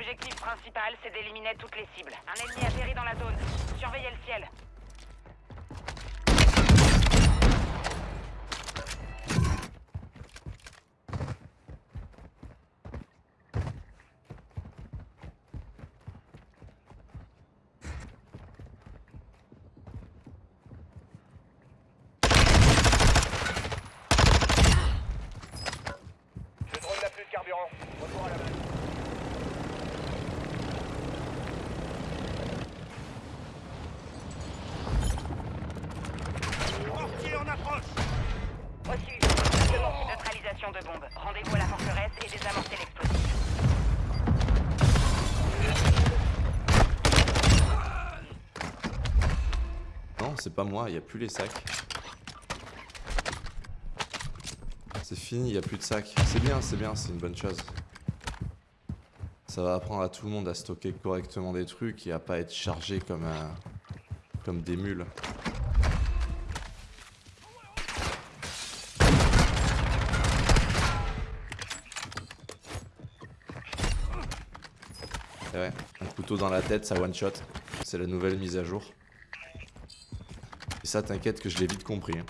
Objectif principal, c'est d'éliminer toutes les cibles. Un ennemi atterrit dans la zone. Surveillez le ciel. Le drone n'a plus de carburant. Retour à la base. Mortier en approche Reçu. Neutralisation de bombe. Rendez-vous à la forteresse et désamorcez l'explosif. Non, c'est pas moi, il a plus les sacs. C'est fini, il a plus de sacs. C'est bien, c'est bien, c'est une bonne chose. Ça va apprendre à tout le monde à stocker correctement des trucs et à pas être chargé comme un... comme des mules. Et ouais, un couteau dans la tête, ça one shot. C'est la nouvelle mise à jour. Ça, t'inquiète que je l'ai vite compris. hein.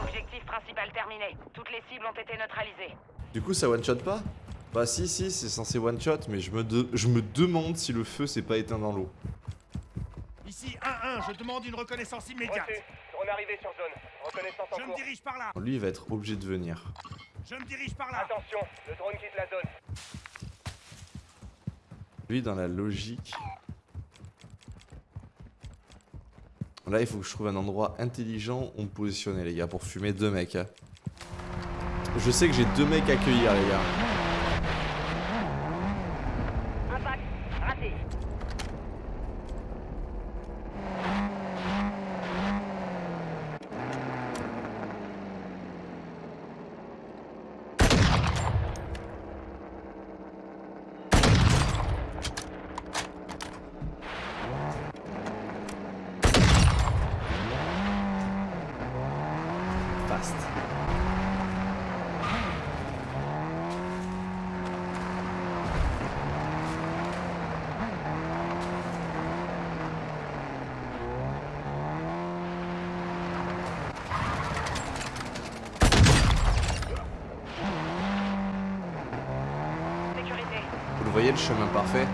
Objectif principal terminé. Toutes les cibles ont été neutralisées. Du coup, ça one shot pas? Bah si, si, c'est censé one shot, mais je me, de- je me demande si le feu s'est pas éteint dans l'eau. Ici 1-1, je demande une reconnaissance immédiate. Reçu. Drone arrivé sur zone. Reconnaissance en Je me dirige par là. Lui, il va être obligé de venir. Je me dirige par là. Attention, le drone quitte la zone. Lui, dans la logique... Là, il faut que je trouve un endroit intelligent où me positionner, les gars, pour fumer deux mecs. hein. Je sais que j'ai deux mecs à accueillir, les gars. Vous voyez, le chemin parfait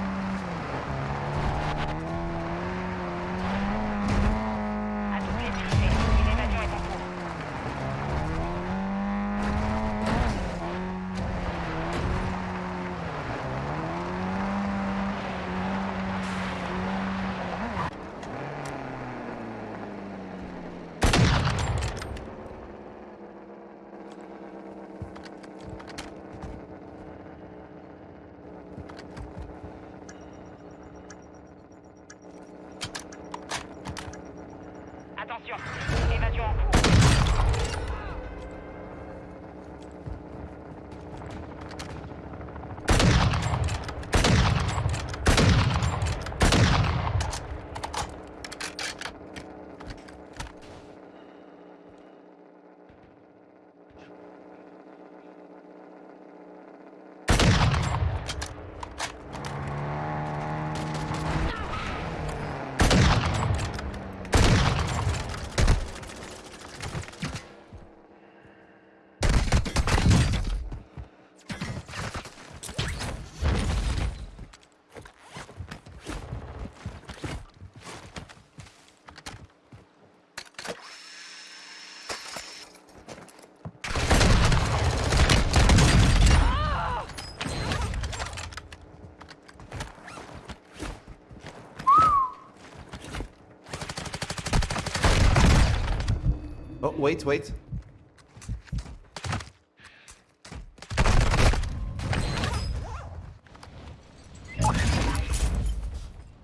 wait, wait.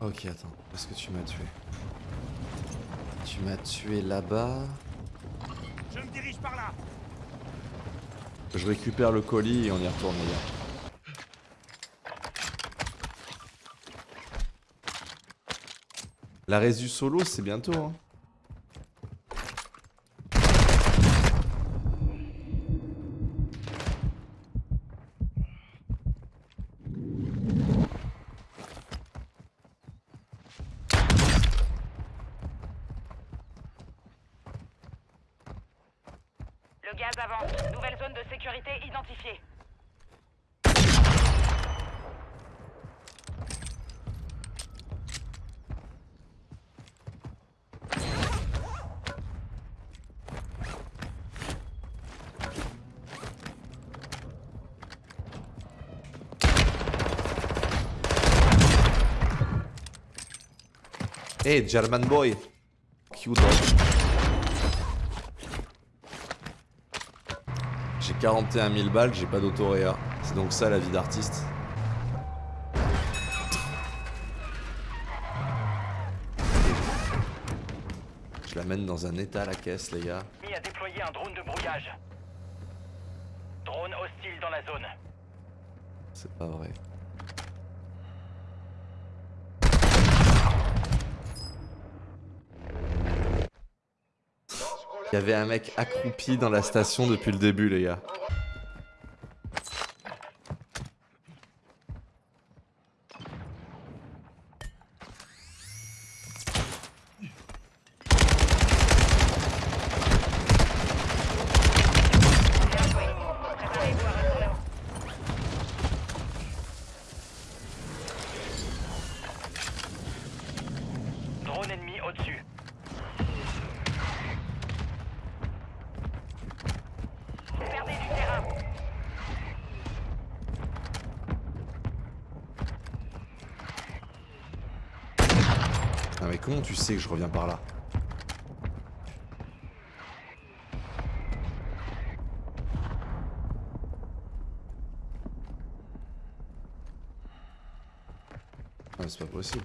Ok, attends. Est-ce que tu m'as tué? Tu m'as tué là-bas. Je me dirige par là. Je récupère le colis et on y retourne, les gars. La résu solo, c'est bientôt. Hein. identifié. E eh, German Boy, chiudo. 41 000 balles, j'ai pas d'autoréa. C'est donc ça la vie d'artiste. Je l'amène dans un état la caisse, les gars. Mis à déployer un drone de brouillage? Drone hostile dans la zone. C'est pas vrai. Il y avait un mec accroupi dans la station depuis le début, les gars. Bien joué. Préparez-vous à retourner au Drone ennemi au-dessus. Vous perdez du terrain. Ah mais comment tu sais que je reviens par là? Ah c'est pas possible.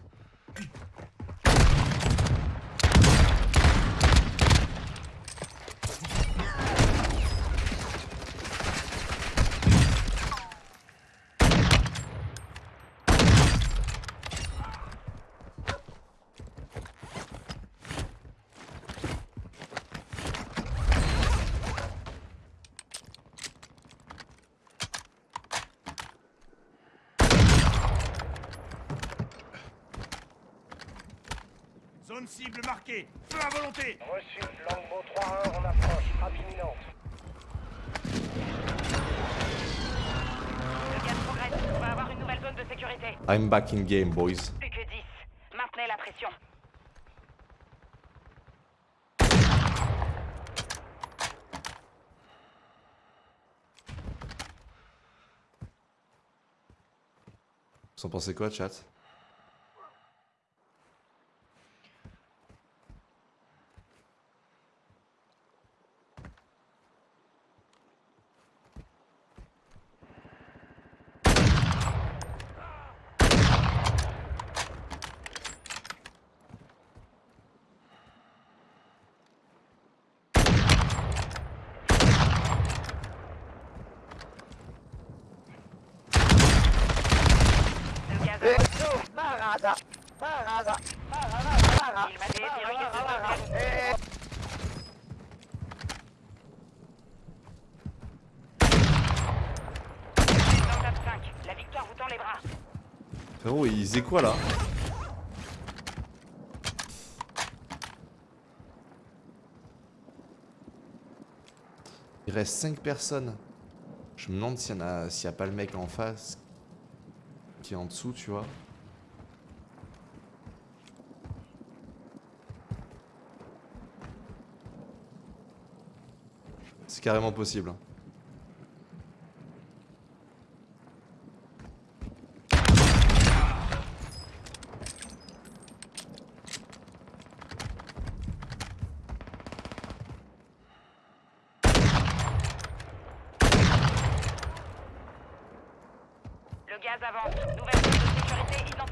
Cible marquée. Feu à volonté. Reçu. Longbow 3-1 en approche. Frappe imminente. Le gaz progresse. On va avoir une nouvelle zone de sécurité. I'm back in game, boys. Plus que 10. Maintenez la pression. Vous en pensez quoi, chat Le gaz avance. Il m'a dit, dirigez ce zone. Dans top 5. La victoire vous tend les bras. Frérot, il faisait quoi là? Il reste 5 personnes. Je me demande s'il y, en a- a pas le mec en face qui est en dessous, tu vois. C'est carrément possible. Le gaz avance. Nouvelle de sécurité identifiée.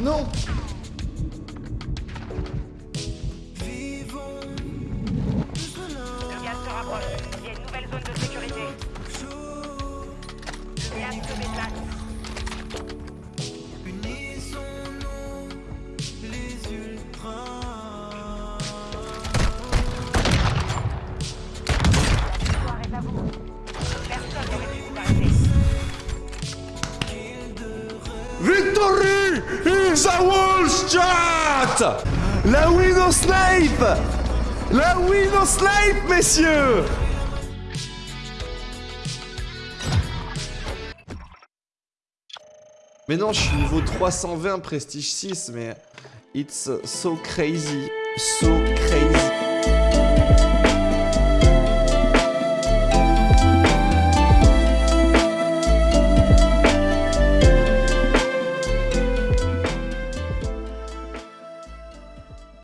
Non La win au snipe La win snipe, messieurs. Mais non, je suis niveau 320, prestige 6, mais it's so crazy, so crazy.